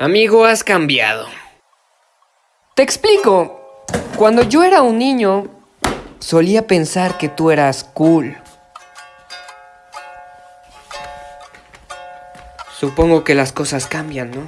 Amigo, has cambiado. Te explico. Cuando yo era un niño, solía pensar que tú eras cool. Supongo que las cosas cambian, ¿no?